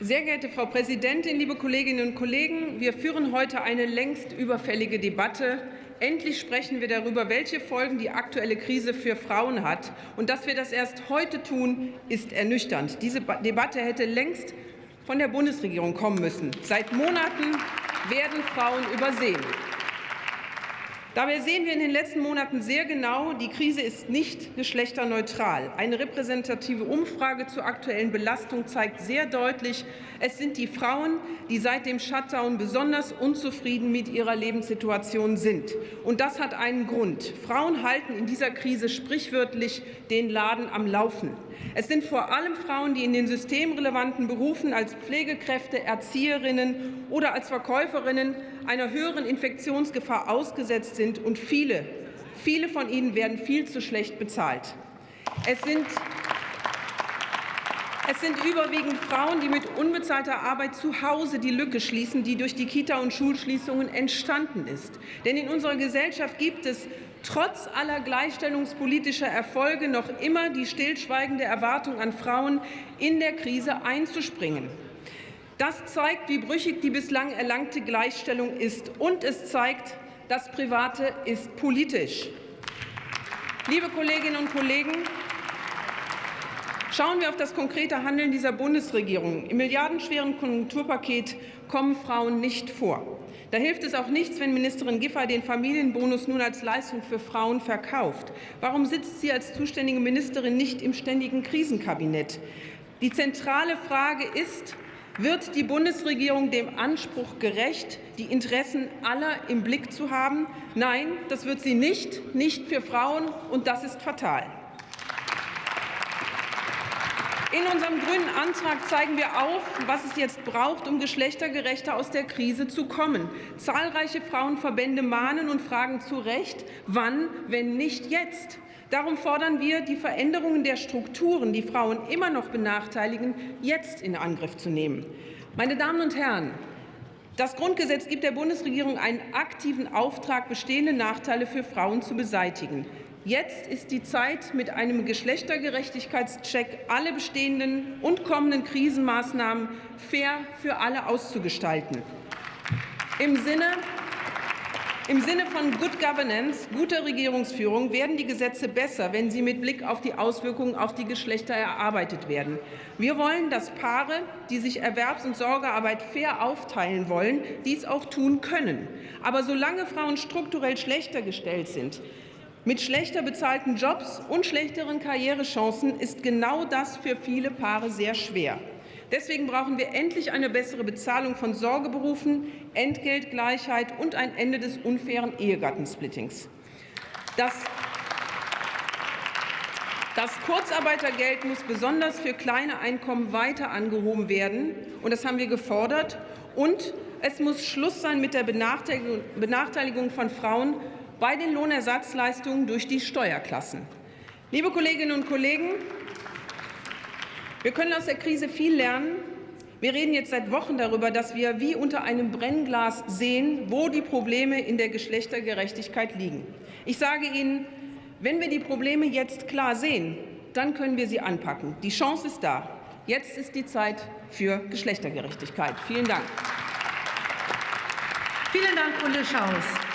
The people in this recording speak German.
Sehr geehrte Frau Präsidentin, liebe Kolleginnen und Kollegen! Wir führen heute eine längst überfällige Debatte. Endlich sprechen wir darüber, welche Folgen die aktuelle Krise für Frauen hat. Und dass wir das erst heute tun, ist ernüchternd. Diese Debatte hätte längst von der Bundesregierung kommen müssen. Seit Monaten werden Frauen übersehen. Dabei sehen wir in den letzten Monaten sehr genau, die Krise ist nicht geschlechterneutral. Eine repräsentative Umfrage zur aktuellen Belastung zeigt sehr deutlich, es sind die Frauen, die seit dem Shutdown besonders unzufrieden mit ihrer Lebenssituation sind. Und das hat einen Grund. Frauen halten in dieser Krise sprichwörtlich den Laden am Laufen. Es sind vor allem Frauen, die in den systemrelevanten Berufen als Pflegekräfte, Erzieherinnen oder als Verkäuferinnen einer höheren Infektionsgefahr ausgesetzt sind, und viele, viele von ihnen werden viel zu schlecht bezahlt. Es sind es sind überwiegend Frauen, die mit unbezahlter Arbeit zu Hause die Lücke schließen, die durch die Kita- und Schulschließungen entstanden ist. Denn in unserer Gesellschaft gibt es trotz aller gleichstellungspolitischer Erfolge noch immer die stillschweigende Erwartung an Frauen, in der Krise einzuspringen. Das zeigt, wie brüchig die bislang erlangte Gleichstellung ist. Und es zeigt, das Private ist politisch. Liebe Kolleginnen und Kollegen, Schauen wir auf das konkrete Handeln dieser Bundesregierung. Im milliardenschweren Konjunkturpaket kommen Frauen nicht vor. Da hilft es auch nichts, wenn Ministerin Giffey den Familienbonus nun als Leistung für Frauen verkauft. Warum sitzt sie als zuständige Ministerin nicht im ständigen Krisenkabinett? Die zentrale Frage ist, wird die Bundesregierung dem Anspruch gerecht, die Interessen aller im Blick zu haben? Nein, das wird sie nicht, nicht für Frauen, und das ist fatal. In unserem Grünen Antrag zeigen wir auf, was es jetzt braucht, um geschlechtergerechter aus der Krise zu kommen. Zahlreiche Frauenverbände mahnen und fragen zu Recht, wann, wenn nicht jetzt. Darum fordern wir, die Veränderungen der Strukturen, die Frauen immer noch benachteiligen, jetzt in Angriff zu nehmen. Meine Damen und Herren, das Grundgesetz gibt der Bundesregierung einen aktiven Auftrag, bestehende Nachteile für Frauen zu beseitigen. Jetzt ist die Zeit, mit einem Geschlechtergerechtigkeitscheck alle bestehenden und kommenden Krisenmaßnahmen fair für alle auszugestalten. Im Sinne im Sinne von Good Governance, guter Regierungsführung, werden die Gesetze besser, wenn sie mit Blick auf die Auswirkungen auf die Geschlechter erarbeitet werden. Wir wollen, dass Paare, die sich Erwerbs- und Sorgearbeit fair aufteilen wollen, dies auch tun können. Aber solange Frauen strukturell schlechter gestellt sind, mit schlechter bezahlten Jobs und schlechteren Karrierechancen ist genau das für viele Paare sehr schwer. Deswegen brauchen wir endlich eine bessere Bezahlung von Sorgeberufen, Entgeltgleichheit und ein Ende des unfairen Ehegattensplittings. Das das Kurzarbeitergeld muss besonders für kleine Einkommen weiter angehoben werden, und das haben wir gefordert. Und es muss Schluss sein mit der Benachteiligung von Frauen bei den Lohnersatzleistungen durch die Steuerklassen. Liebe Kolleginnen und Kollegen, wir können aus der Krise viel lernen. Wir reden jetzt seit Wochen darüber, dass wir wie unter einem Brennglas sehen, wo die Probleme in der Geschlechtergerechtigkeit liegen. Ich sage Ihnen, wenn wir die Probleme jetzt klar sehen, dann können wir sie anpacken. Die Chance ist da. Jetzt ist die Zeit für Geschlechtergerechtigkeit. Vielen Dank. Vielen Dank, Ulle Schaus.